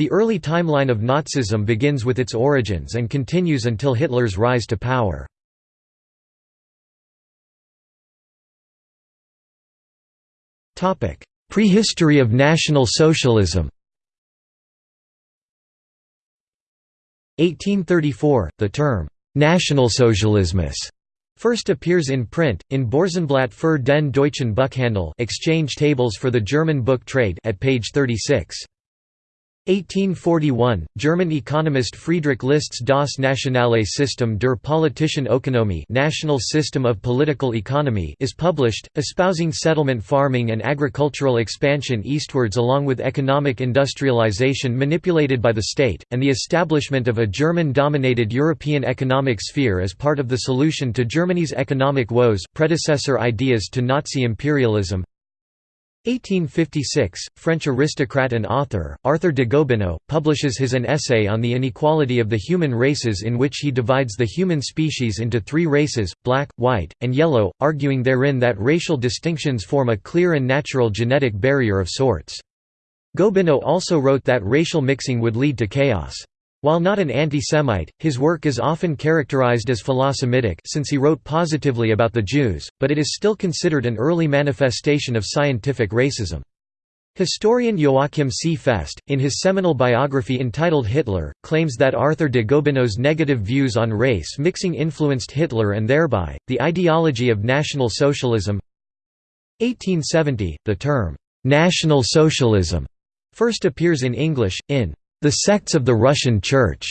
The early timeline of Nazism begins with its origins and continues until Hitler's rise to power. Prehistory of National Socialism 1834, the term «Nationalsozialismus» first appears in print, in Börsenblatt für den deutschen Buchhandel exchange tables for the German book trade at page 36. 1841, German economist Friedrich List's Das nationale System der politischen Ökonomie National System of Political Economy is published, espousing settlement farming and agricultural expansion eastwards along with economic industrialization manipulated by the state, and the establishment of a German-dominated European economic sphere as part of the solution to Germany's economic woes predecessor ideas to Nazi imperialism 1856, French aristocrat and author, Arthur de Gobineau, publishes his An Essay on the Inequality of the Human Races in which he divides the human species into three races, black, white, and yellow, arguing therein that racial distinctions form a clear and natural genetic barrier of sorts. Gobineau also wrote that racial mixing would lead to chaos. While not an anti-Semite, his work is often characterized as philosemitic since he wrote positively about the Jews, but it is still considered an early manifestation of scientific racism. Historian Joachim C. Fest, in his seminal biography entitled Hitler, claims that Arthur de Gobineau's negative views on race mixing influenced Hitler and thereby, the ideology of National Socialism 1870, the term, "'National Socialism' first appears in English, in the Sects of the Russian Church.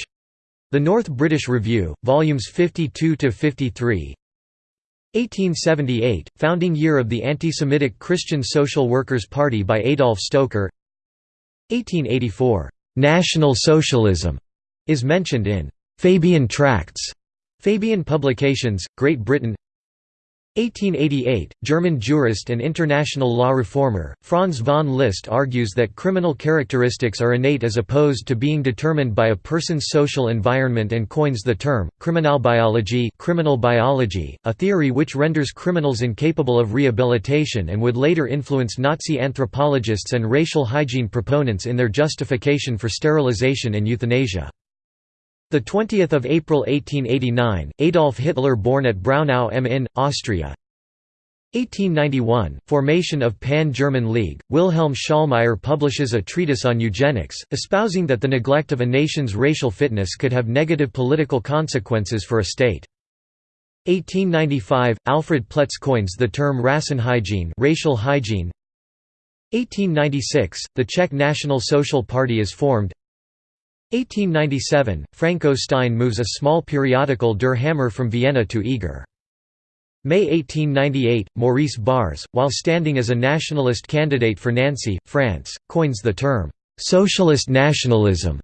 The North British Review, volumes 52 to 53. 1878, founding year of the anti-Semitic Christian Social Workers' Party by Adolf Stoecker. 1884, National Socialism is mentioned in Fabian Tracts, Fabian Publications, Great Britain. 1888, German jurist and international law reformer, Franz von Liszt argues that criminal characteristics are innate as opposed to being determined by a person's social environment and coins the term, criminalbiology criminal biology, a theory which renders criminals incapable of rehabilitation and would later influence Nazi anthropologists and racial hygiene proponents in their justification for sterilization and euthanasia. The 20th of April 1889, Adolf Hitler born at Braunau am Inn, Austria. 1891, formation of Pan-German League. Wilhelm Schallmayer publishes a treatise on eugenics, espousing that the neglect of a nation's racial fitness could have negative political consequences for a state. 1895, Alfred Ploetz coins the term Rassenhygiene, racial hygiene. 1896, the Czech National Social Party is formed. 1897, Franco Stein moves a small periodical Der Hammer from Vienna to Eger. May 1898, Maurice Barrès, while standing as a nationalist candidate for Nancy, France, coins the term, "'socialist nationalism'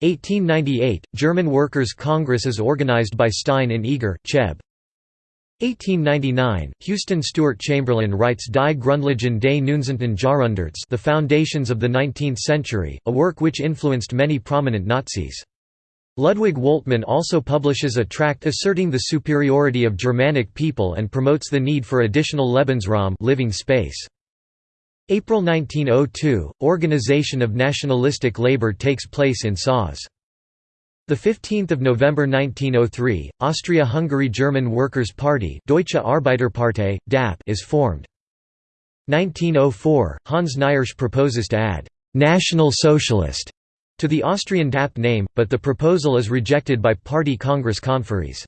1898, German Workers' Congress is organized by Stein in Eger, Cheb. 1899, Houston Stewart Chamberlain writes Die Grundlagen des 19. Jahrhunderts The Foundations of the Nineteenth Century, a work which influenced many prominent Nazis. Ludwig Woltmann also publishes a tract asserting the superiority of Germanic people and promotes the need for additional Lebensraum living space. April 1902, Organization of Nationalistic Labour takes place in Saaz. 15 November 1903, Austria-Hungary German Workers' Party Deutsche Arbeiterpartei, DAP is formed. 1904, Hans Knirsch proposes to add «National Socialist» to the Austrian DAP name, but the proposal is rejected by party Congress conferees.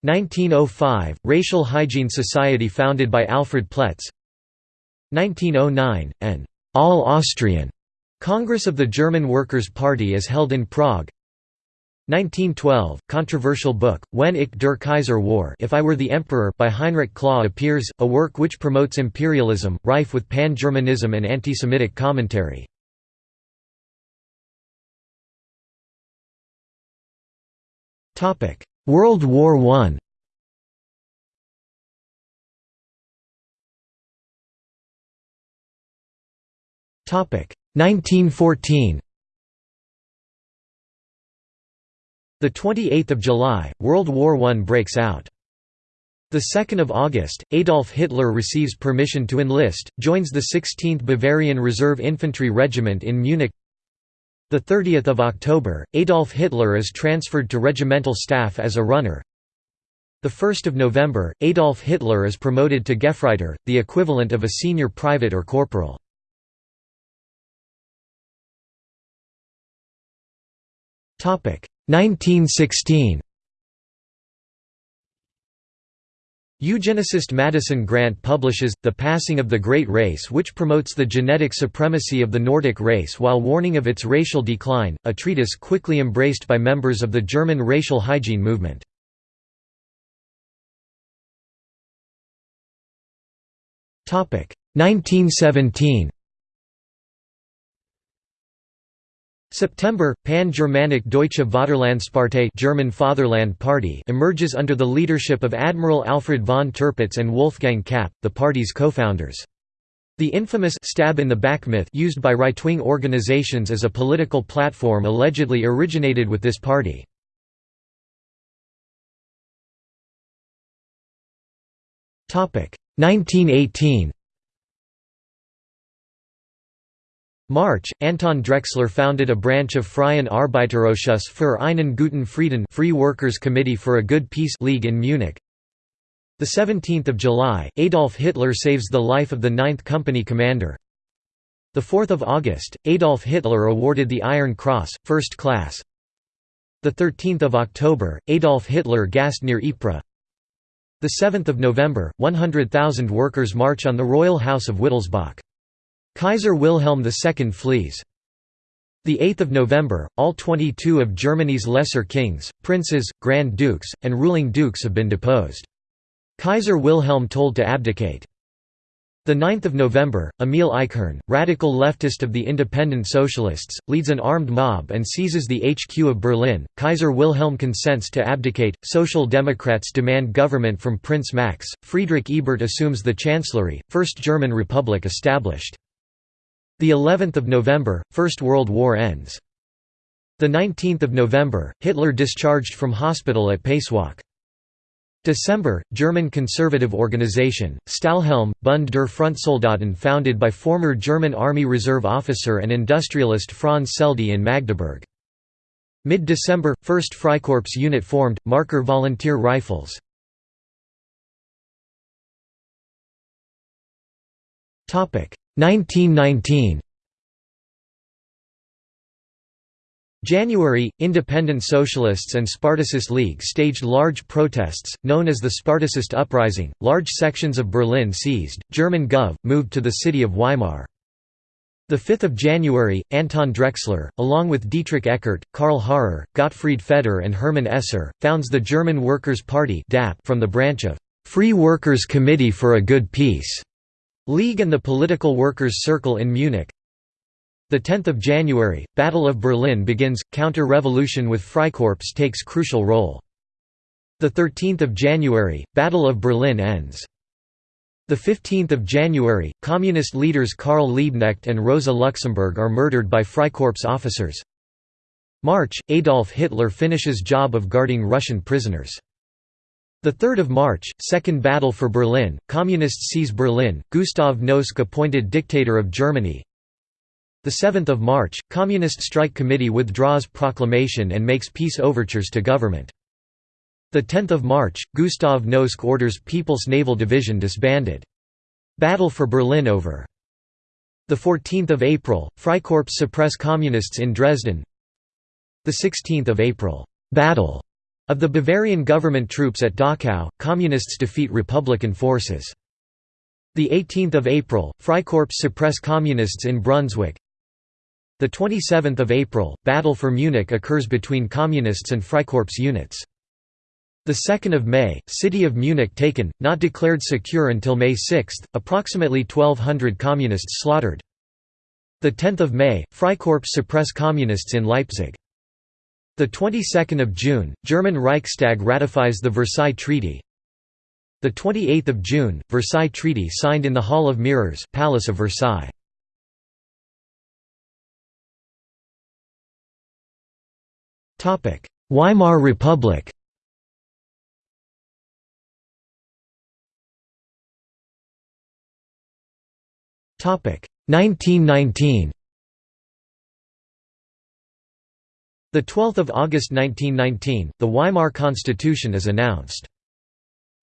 1905, Racial Hygiene Society founded by Alfred Ploetz 1909, an «all-Austrian» Congress of the German Workers' Party is held in Prague 1912, controversial book, Wenn ich der Kaiser war If I Were the Emperor by Heinrich Klaw appears, a work which promotes imperialism, rife with pan-Germanism and anti-Semitic commentary. World War I Topic 1914 The 28th of July, World War I breaks out. The 2nd of August, Adolf Hitler receives permission to enlist, joins the 16th Bavarian Reserve Infantry Regiment in Munich. The 30th of October, Adolf Hitler is transferred to regimental staff as a runner. The 1st of November, Adolf Hitler is promoted to Gefreiter, the equivalent of a senior private or corporal. Topic 1916. Eugenicist Madison Grant publishes, The Passing of the Great Race which promotes the genetic supremacy of the Nordic race while warning of its racial decline, a treatise quickly embraced by members of the German racial hygiene movement. Topic 1917. September, Pan-Germanic Deutsche Vaterlandspartei German Fatherland Party emerges under the leadership of Admiral Alfred von Tirpitz and Wolfgang Kapp, the party's co-founders. The infamous stab in the back myth used by right-wing organizations as a political platform allegedly originated with this party. Topic 1918. March, Anton Drexler founded a branch of Freien Arbeiterausschuss für einen guten Frieden Free Workers Committee for a Good Peace League in Munich. 17 July, Adolf Hitler saves the life of the 9th Company commander. 4 August, Adolf Hitler awarded the Iron Cross, First Class. 13 October, Adolf Hitler gassed near Ypres. 7 November, 100,000 workers march on the royal house of Wittelsbach. Kaiser Wilhelm II flees. 8 November, all 22 of Germany's lesser kings, princes, grand dukes, and ruling dukes have been deposed. Kaiser Wilhelm told to abdicate. 9 November, Emil Eichhorn, radical leftist of the Independent Socialists, leads an armed mob and seizes the HQ of Berlin. Kaiser Wilhelm consents to abdicate. Social Democrats demand government from Prince Max. Friedrich Ebert assumes the chancellery. First German Republic established. The 11th of November, First World War ends. The 19th of November, Hitler discharged from hospital at Pasewalk. December, German conservative organization, Stahlhelm, Bund der Frontsoldaten founded by former German Army Reserve officer and industrialist Franz Seldte in Magdeburg. Mid-December, 1st Freikorps unit formed, Maercker Volunteer Rifles. 1919 January, Independent Socialists and Spartacist League staged large protests, known as the Spartacist Uprising. Large sections of Berlin seized. German Gov. moved to the city of Weimar. 5 January, Anton Drexler, along with Dietrich Eckart, Karl Harrer, Gottfried Feder and Hermann Esser, founds the German Workers' Party from the branch of Free Workers' Committee for a Good Peace. League and the Political Workers' Circle in Munich. 10 January, Battle of Berlin begins, counter-revolution with Freikorps takes crucial role. 13 January, Battle of Berlin ends. 15 January, Communist leaders Karl Liebknecht and Rosa Luxemburg are murdered by Freikorps officers. March, Adolf Hitler finishes job of guarding Russian prisoners. The 3rd of March, Second Battle for Berlin, Communists seize Berlin, Gustav Noske appointed dictator of Germany. The 7th of March, Communist Strike Committee withdraws proclamation and makes peace overtures to government. The 10th of March, Gustav Noske orders People's Naval Division disbanded. Battle for Berlin over. The 14th of April, Freikorps suppress communists in Dresden. The 16th of April, battle of the Bavarian government troops at Dachau, Communists defeat Republican forces. 18 April, Freikorps suppress Communists in Brunswick. 27 April, Battle for Munich occurs between Communists and Freikorps units. 2 May, city of Munich taken, not declared secure until May 6, approximately 1200 Communists slaughtered. 10 May, Freikorps suppress Communists in Leipzig. The 22nd of June, German Reichstag ratifies the Versailles Treaty. The 28th of June, Versailles Treaty signed in the Hall of Mirrors, Palace of Versailles. Topic: Weimar Republic. Topic: 1919. 12 August 1919, the Weimar Constitution is announced.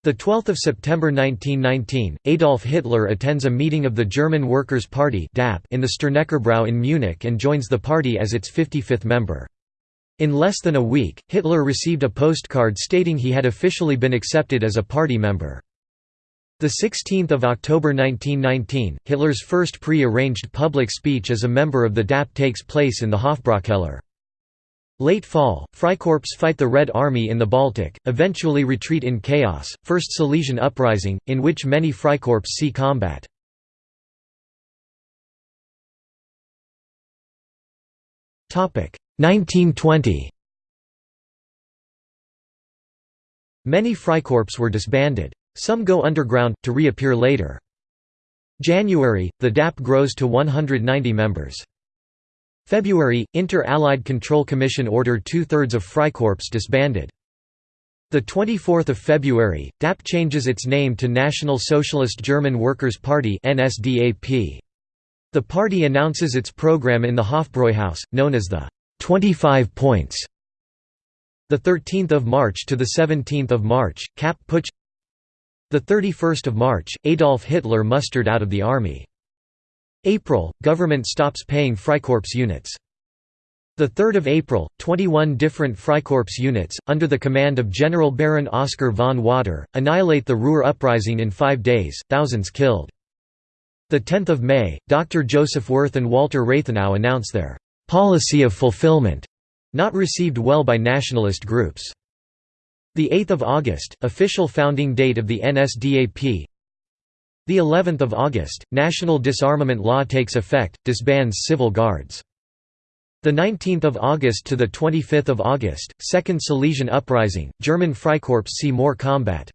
12 September 1919, Adolf Hitler attends a meeting of the German Workers' Party in the Sterneckerbrau in Munich and joins the party as its 55th member. In less than a week, Hitler received a postcard stating he had officially been accepted as a party member. 16 October 1919, Hitler's first pre-arranged public speech as a member of the DAP takes place in the Hofbräukeller. Late fall, Freikorps fight the Red Army in the Baltic, eventually retreat in chaos, First Silesian Uprising, in which many Freikorps see combat. Topic 1920. Many Freikorps were disbanded. Some go underground, to reappear later. January, the DAP grows to 190 members. February, Inter-Allied Control Commission ordered two-thirds of Freikorps disbanded. 24 February, DAP changes its name to National Socialist German Workers' Party The party announces its program in the Hofbräuhaus, known as the 25 Points. 13 March to 17 March, Kapp Putsch 31 March, Adolf Hitler mustered out of the army. April, government stops paying Freikorps units. 3 April, 21 different Freikorps units, under the command of General Baron Oskar von Watter, annihilate the Ruhr uprising in five days, thousands killed. 10 May, Dr. Joseph Wirth and Walter Rathenau announce their «policy of fulfillment», not received well by nationalist groups. 8 August, official founding date of the NSDAP the 11th of August, national disarmament law takes effect, disbands civil guards. The 19th of August to the 25th of August, Second Silesian Uprising, German Freikorps see more combat.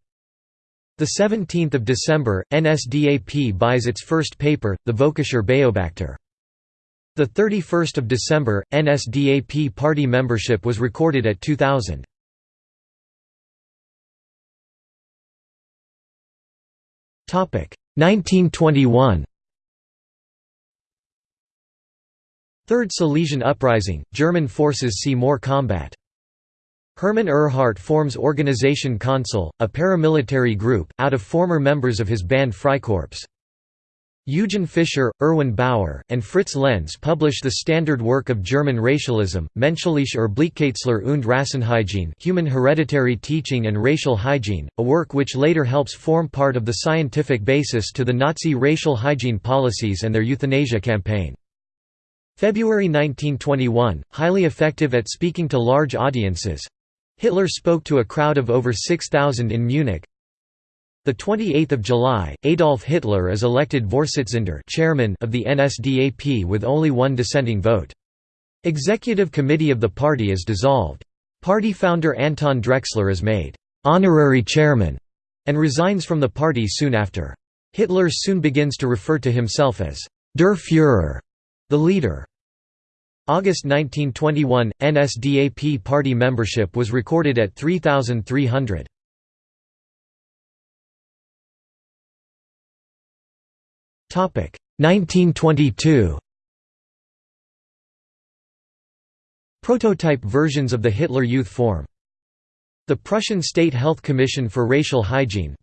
The 17th of December, NSDAP buys its first paper, the Völkischer Beobachter. The 31st of December, NSDAP party membership was recorded at 2000. Topic 1921 Third Silesian Uprising, German forces see more combat. Hermann Ehrhardt forms Organisation Konsul, a paramilitary group, out of former members of his band Freikorps. Eugen Fischer, Erwin Baur, and Fritz Lenz publish the standard work of German racialism, Menschliche Erblichkeitslehre und Rassenhygiene Human Hereditary Teaching and Racial Hygiene, a work which later helps form part of the scientific basis to the Nazi racial hygiene policies and their euthanasia campaign. February 1921, highly effective at speaking to large audiences. Hitler spoke to a crowd of over 6,000 in Munich, the 28th of July, Adolf Hitler is elected Vorsitzender chairman of the NSDAP with only one dissenting vote. Executive committee of the party is dissolved. Party founder Anton Drexler is made honorary chairman and resigns from the party soon after. Hitler soon begins to refer to himself as Der Führer, the leader. August 1921, NSDAP party membership was recorded at 3,300. 1922 Prototype versions of the Hitler Youth form the Prussian State Health Commission for Racial Hygiene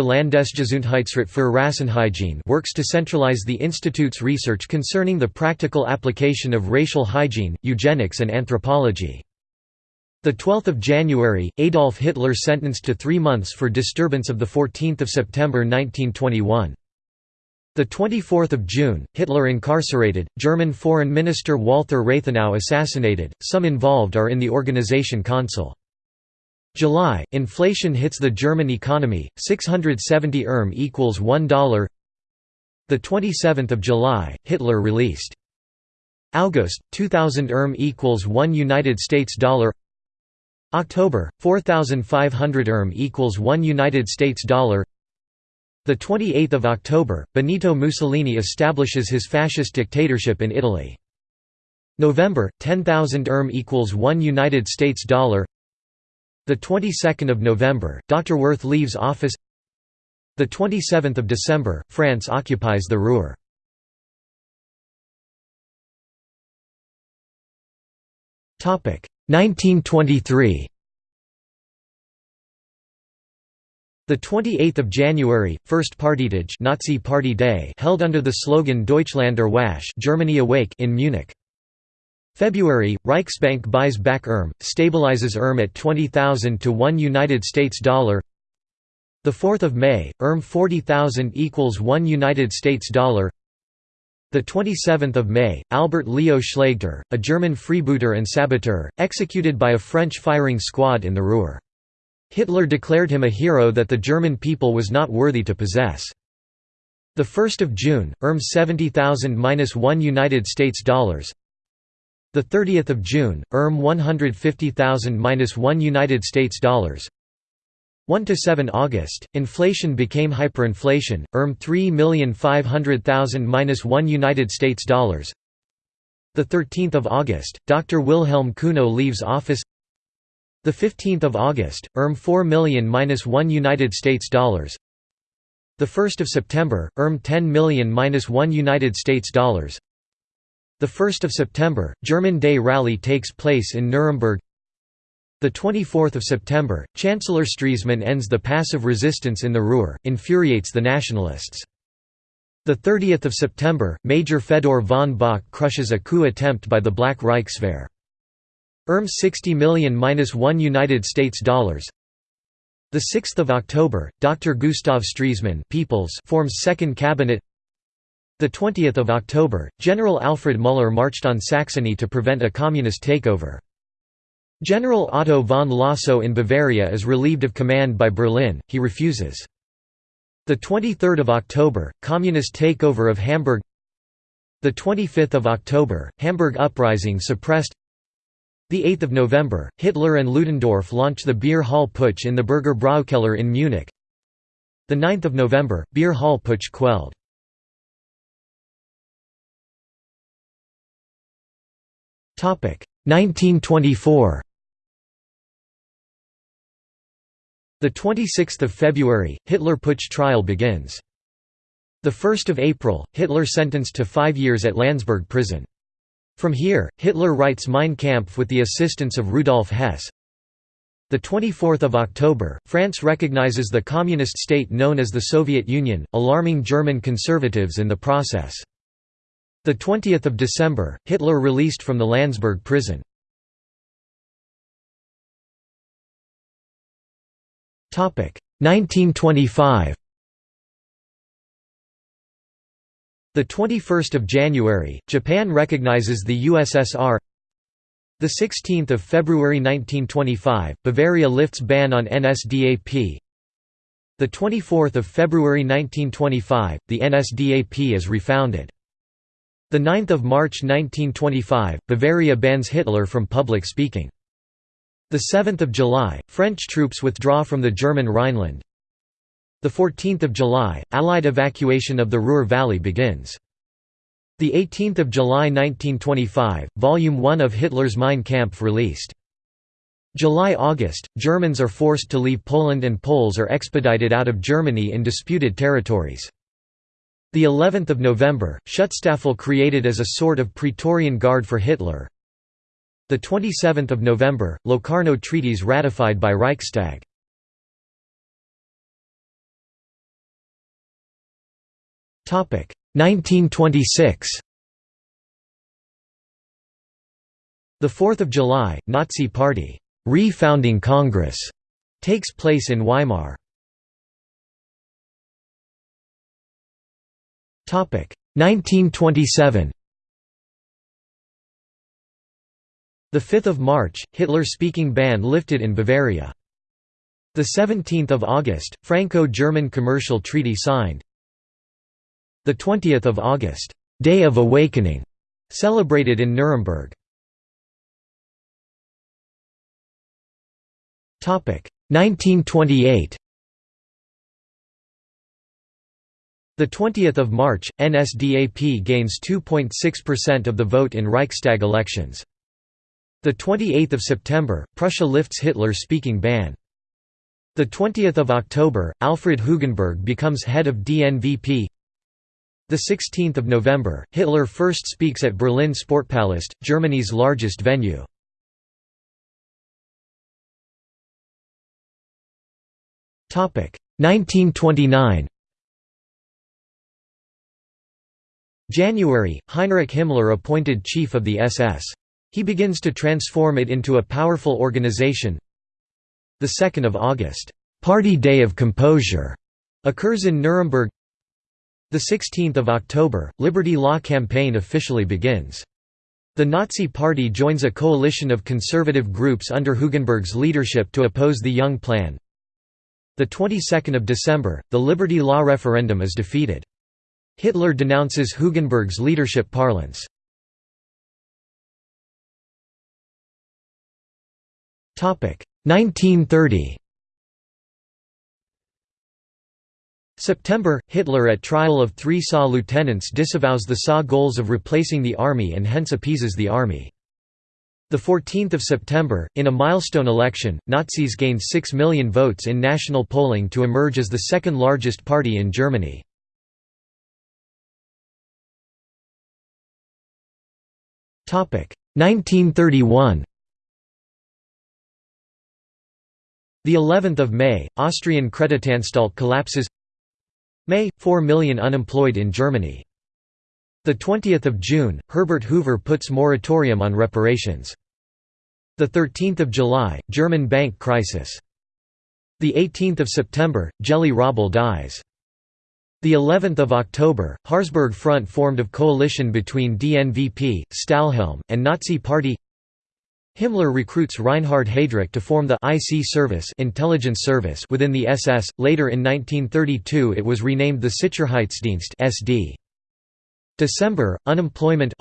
Landesgesundheitsrat für Rassenhygiene works to centralize the institute's research concerning the practical application of racial hygiene, eugenics and anthropology. 12 January, Adolf Hitler sentenced to three months for disturbance of 14 September 1921. The 24th of June, Hitler incarcerated, German Foreign Minister Walther Rathenau assassinated. Some involved are in the Organization Consul. July, inflation hits the German economy. 670 erm equals $1. The 27th of July, Hitler released. August, 2000 erm equals 1 United States dollar. October, 4500 erm equals 1 United States dollar. The 28th of October, Benito Mussolini establishes his fascist dictatorship in Italy. November, 10,000 erm equals 1 United States dollar. The 22nd of November, Dr. Wirth leaves office. The 27th of December, France occupies the Ruhr. Topic 1923 The 28th of January, First Partytag Nazi Party Day held under the slogan Deutschland erwacht Germany awake in Munich. February, Reichsbank buys back ERM, stabilizes ERM at 20,000 to 1 United States dollar. The 4th of May, ERM 40,000 equals 1 United States dollar. The 27th of May, Albert Leo Schlageter, a German freebooter and saboteur, executed by a French firing squad in the Ruhr. Hitler declared him a hero that the German people was not worthy to possess. The 1st of June, ERM 70,000-1 United States dollars. The 30th of June, ERM 150,000-1 United States dollars. 1 to 7 August, inflation became hyperinflation. ERM 3,500,000-1 United States dollars. The 13th of August, Dr. Wilhelm Cuno leaves office. The 15th of August, ERM 4 million-1 United States dollars. The 1st of September, ERM 10 million-1 United States dollars. The 1st of September, German Day rally takes place in Nuremberg. The 24th of September, Chancellor Stresemann ends the passive resistance in the Ruhr, infuriates the nationalists. The 30th of September, Major Fedor von Bock crushes a coup attempt by the Black Reichswehr. ERM 60 million-1 United States dollars. The 6th of October, Dr. Gustav Stresemann People's forms second cabinet. The 20th of October, General Alfred Müller marched on Saxony to prevent a communist takeover. General Otto von Lossow in Bavaria is relieved of command by Berlin, he refuses. The 23rd of October, communist takeover of Hamburg. The 25th of October, Hamburg uprising suppressed. The 8th of November, Hitler and Ludendorff launch the Beer Hall Putsch in the Burger Braukeller in Munich. The 9th of November, Beer Hall Putsch quelled. Topic 1924 The 26th of February, Hitler Putsch trial begins. The 1st of April, Hitler sentenced to 5 years at Landsberg prison. From here, Hitler writes Mein Kampf with the assistance of Rudolf Hess. The 24th of October, France recognizes the communist state known as the Soviet Union, alarming German conservatives in the process. The 20th of December, Hitler released from the Landsberg prison. Topic 1925. The 21st of January, Japan recognizes the USSR. The 16th of February 1925, Bavaria lifts ban on NSDAP. The 24th of February 1925, the NSDAP is refounded. The 9th of March 1925, Bavaria bans Hitler from public speaking. The 7th of July, French troops withdraw from the German Rhineland. The 14th of July, Allied evacuation of the Ruhr Valley begins. The 18th of July 1925, Volume 1 of Hitler's Mein Kampf released. July–August, Germans are forced to leave Poland and Poles are expedited out of Germany in disputed territories. The 11th of November, Schutzstaffel created as a sort of Praetorian Guard for Hitler. The 27th of November, Locarno treaties ratified by Reichstag. 1926. The 4th of July, Nazi Party refounding Congress takes place in Weimar. 1927 The 5th of March, Hitler-speaking ban lifted in Bavaria. The 17th of August, Franco-German commercial treaty signed. The 20th of August, Day of Awakening, celebrated in Nuremberg. Topic 1928 The 20th of March, NSDAP gains 2.6% of the vote in Reichstag elections. The 28th of September, Prussia lifts Hitler-speaking ban. The 20th of October, Alfred Hugenberg becomes head of DNVP. 16 November, Hitler first speaks at Berlin Sportpalast, Germany's largest venue. Topic 1929. January, Heinrich Himmler appointed chief of the SS. He begins to transform it into a powerful organization. The 2nd of August, Party Day of Composure, occurs in Nuremberg. 16 October, Liberty Law campaign officially begins. The Nazi Party joins a coalition of conservative groups under Hugenberg's leadership to oppose the Young Plan. The 22nd of December, the Liberty Law referendum is defeated. Hitler denounces Hugenberg's leadership parlance. Topic 1930 September – Hitler at trial of three SA lieutenants disavows the SA goals of replacing the army and hence appeases the army. 14 September, in a milestone election, Nazis gained 6 million votes in national polling to emerge as the second largest party in Germany. Topic 1931. The 11th of May, Austrian Kreditanstalt collapses. May 4 million unemployed in Germany. The 20th of June, Herbert Hoover puts moratorium on reparations. The 13th of July, German bank crisis. The 18th of September, Geli Raubal dies. The 11th of October, Harzburg Front formed of coalition between DNVP, Stahlhelm, and Nazi Party. Himmler recruits Reinhard Heydrich to form the IC service intelligence service within the SS. Later in 1932 it was renamed the Sicherheitsdienst SD. December, unemployment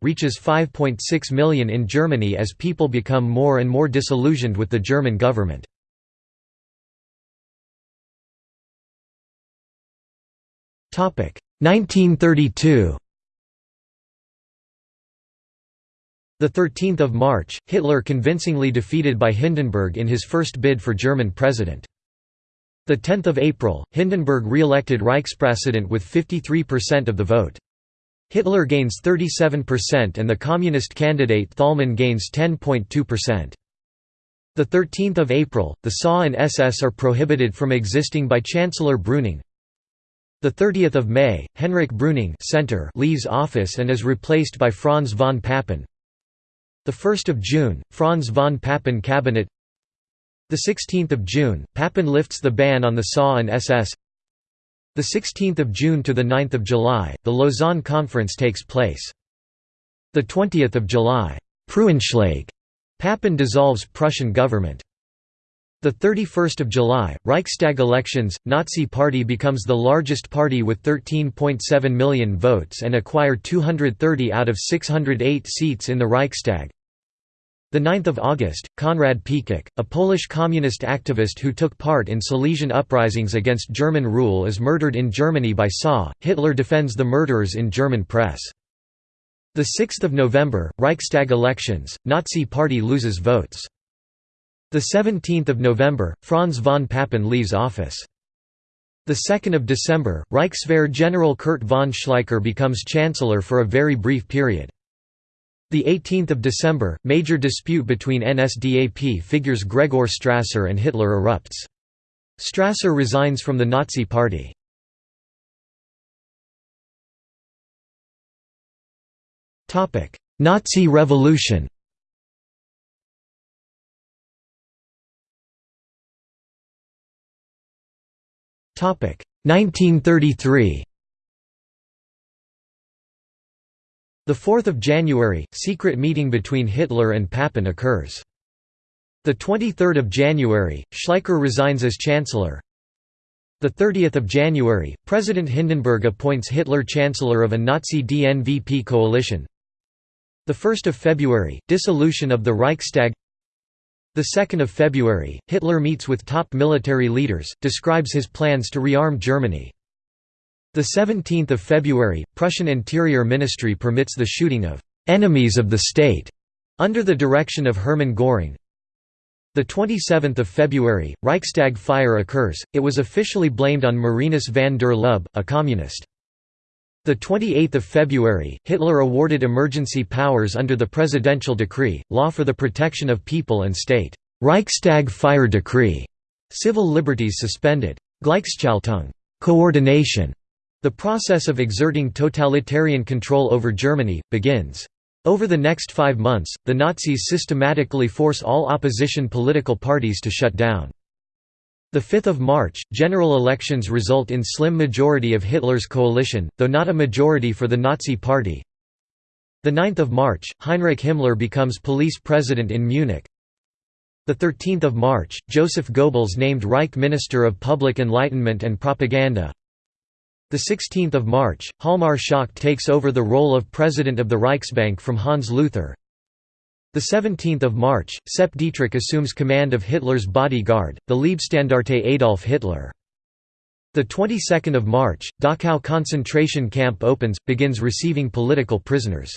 reaches 5.6 million in Germany as people become more and more disillusioned with the German government. Topic 1932 The 13th of March, Hitler convincingly defeated by Hindenburg in his first bid for German president. The 10th of April, Hindenburg re-elected Reichspräsident with 53% of the vote. Hitler gains 37% and the communist candidate Thälmann gains 10.2%. The 13th of April, the SA and SS are prohibited from existing by Chancellor Brüning. The 30th of May, Henrik Brüning Center leaves office and is replaced by Franz von Papen. The 1st of June, Franz von Papen cabinet. The 16th of June, Papen lifts the ban on the SA and SS. The 16th of June to the 9th of July, the Lausanne Conference takes place. The 20th of July, Preußenschlag, Papen dissolves Prussian government. The 31st of July, Reichstag elections, Nazi Party becomes the largest party with 13.7 million votes and acquire 230 out of 608 seats in the Reichstag. The 9th of August, Konrad Pekic, a Polish communist activist who took part in Silesian uprisings against German rule is murdered in Germany by SA. Hitler defends the murderers in German press. The 6th of November, Reichstag elections, Nazi Party loses votes. The 17th of November, Franz von Papen leaves office. The 2nd of December, Reichswehr General Kurt von Schleicher becomes chancellor for a very brief period. The 18th of December, major dispute between NSDAP figures Gregor Strasser and Hitler erupts. Strasser resigns from the Nazi Party. Nazi Revolution 1933 The 4th of January, secret meeting between Hitler and Papen occurs. The 23rd of January, Schleicher resigns as chancellor. The 30th of January, President Hindenburg appoints Hitler chancellor of a Nazi DNVP coalition. The 1st of February, dissolution of the Reichstag. The 2nd of February, Hitler meets with top military leaders, describes his plans to rearm Germany. The 17th of February, Prussian Interior Ministry permits the shooting of enemies of the state under the direction of Hermann Göring. The 27th of February, Reichstag fire occurs. It was officially blamed on Marinus van der Lubbe, a communist. The 28th of February, Hitler awarded emergency powers under the presidential decree, law for the protection of people and state, Reichstag fire decree, Civil liberties suspended. Gleichschaltung coordination", the process of exerting totalitarian control over Germany, begins. Over the next five months, the Nazis systematically force all opposition political parties to shut down. The 5th of March, general elections result in slim majority of Hitler's coalition, though not a majority for the Nazi Party. The 9th of March, Heinrich Himmler becomes police president in Munich. The 13th of March, Joseph Goebbels named Reich Minister of Public Enlightenment and Propaganda. The 16th of March, Hjalmar Schacht takes over the role of president of the Reichsbank from Hans Luther. The 17th of March, Sepp Dietrich assumes command of Hitler's bodyguard, the Leibstandarte Adolf Hitler. The 22nd of March, Dachau concentration camp opens, begins receiving political prisoners.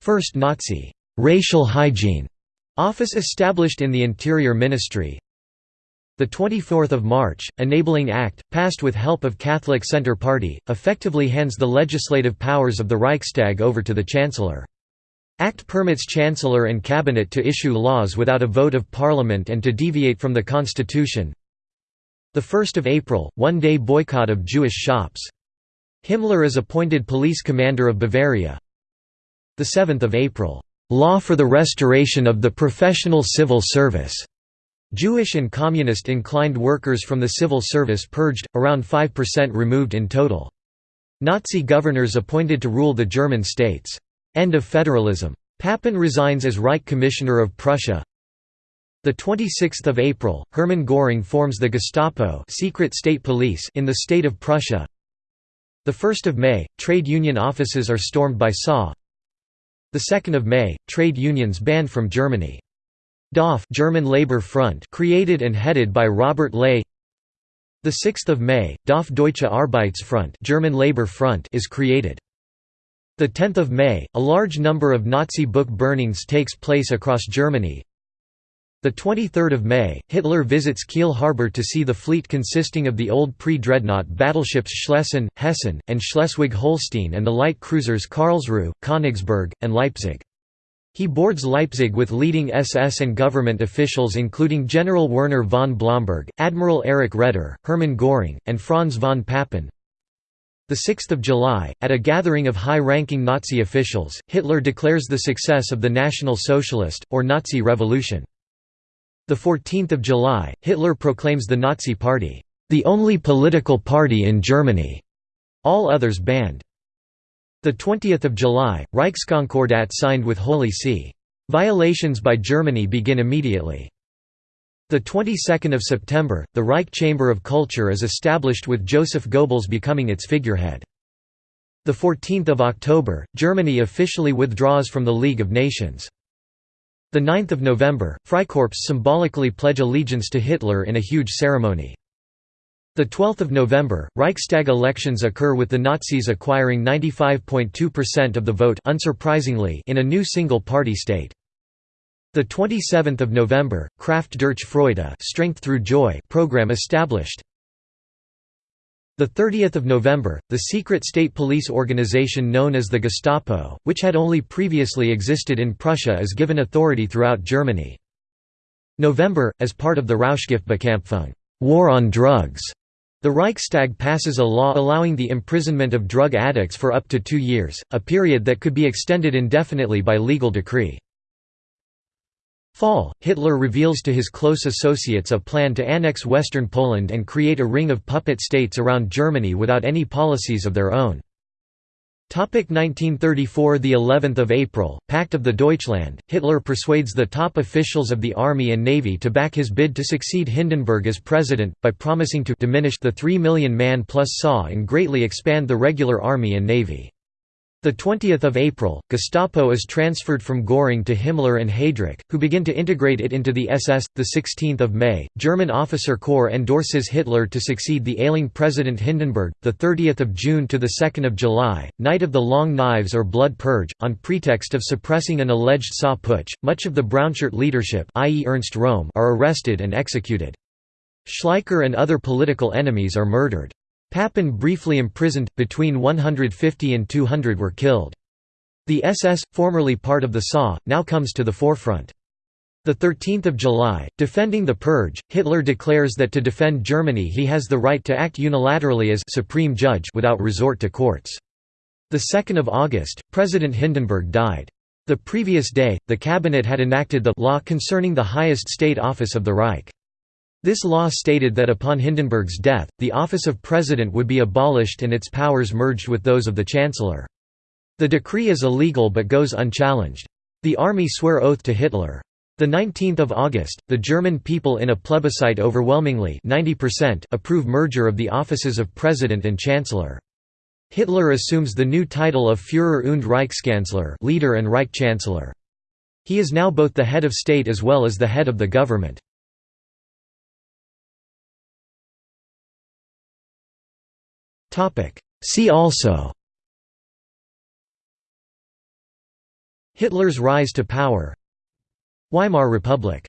First Nazi racial hygiene office established in the Interior Ministry. The 24th of March, Enabling Act, passed with help of Catholic Centre Party, effectively hands the legislative powers of the Reichstag over to the Chancellor. Act permits Chancellor and Cabinet to issue laws without a vote of Parliament and to deviate from the Constitution. 1 April, one-day boycott of Jewish shops. Himmler is appointed police commander of Bavaria. 7 April, "'Law for the Restoration of the Professional Civil Service' Jewish and communist inclined workers from the civil service purged, around 5% removed in total. Nazi governors appointed to rule the German states. End of federalism. Papen resigns as Reich Commissioner of Prussia. The 26th of April, Hermann Göring forms the Gestapo, secret state police in the state of Prussia. The 1st of May, trade union offices are stormed by SA. The 2nd of May, trade unions banned from Germany. DAF German Labor Front created and headed by Robert Ley. The 6th of May, DAF Deutsche Arbeitsfront German Labor Front is created. The 10th of May, a large number of Nazi book burnings takes place across Germany. The 23rd of May, Hitler visits Kiel harbor to see the fleet consisting of the old pre-dreadnought battleships Schlesien, Hessen, and Schleswig-Holstein and the light cruisers Karlsruhe, Königsberg, and Leipzig. He boards Leipzig with leading SS and government officials including General Werner von Blomberg, Admiral Erich Raeder, Hermann Göring, and Franz von Papen. 6 July, at a gathering of high-ranking Nazi officials, Hitler declares the success of the National Socialist, or Nazi Revolution. 14 July, Hitler proclaims the Nazi Party, "...the only political party in Germany", all others banned. 20 July, Reichskonkordat signed with Holy See. Violations by Germany begin immediately. The 22nd of September, the Reich Chamber of Culture is established with Joseph Goebbels becoming its figurehead. The 14th of October, Germany officially withdraws from the League of Nations. The 9th of November, Freikorps symbolically pledge allegiance to Hitler in a huge ceremony. The 12th of November, Reichstag elections occur with the Nazis acquiring 95.2% of the vote unsurprisingly in a new single-party state. The 27th of November, Kraft durch Freude Strength Through Joy program established. The 30th of November, the secret state police organization known as the Gestapo, which had only previously existed in Prussia is given authority throughout Germany. November, as part of the Rauschgiftbekämpfung war on drugs, the Reichstag passes a law allowing the imprisonment of drug addicts for up to two years, a period that could be extended indefinitely by legal decree. Fall, Hitler reveals to his close associates a plan to annex western Poland and create a ring of puppet states around Germany without any policies of their own. 1934 The 11th of April, Pact of the Deutschland, Hitler persuades the top officials of the army and navy to back his bid to succeed Hindenburg as president, by promising to diminish the 3 million man plus SA and greatly expand the regular army and navy. The 20th of April, Gestapo is transferred from Göring to Himmler and Heydrich, who begin to integrate it into the SS. The 16th of May, German officer corps endorses Hitler to succeed the ailing President Hindenburg. The 30th of June to the 2nd of July, night of the Long Knives or Blood Purge, on pretext of suppressing an alleged SA putsch, much of the Brownshirt leadership, i.e. Ernst Röhm, are arrested and executed. Schleicher and other political enemies are murdered. Papen briefly imprisoned, between 150 and 200 were killed. The SS, formerly part of the SA, now comes to the forefront. The 13th of July, defending the purge, Hitler declares that to defend Germany he has the right to act unilaterally as supreme judge without resort to courts. The 2nd of August, President Hindenburg died. The previous day, the cabinet had enacted the law concerning the highest state office of the Reich. This law stated that upon Hindenburg's death, the office of president would be abolished and its powers merged with those of the chancellor. The decree is illegal but goes unchallenged. The army swear oath to Hitler. The 19th of August, the German people in a plebiscite overwhelmingly 90% approve merger of the offices of President and Chancellor. Hitler assumes the new title of Führer und Reichskanzler leader and Reich Chancellor. He is now both the head of state as well as the head of the government. See also. Hitler's rise to power. Weimar Republic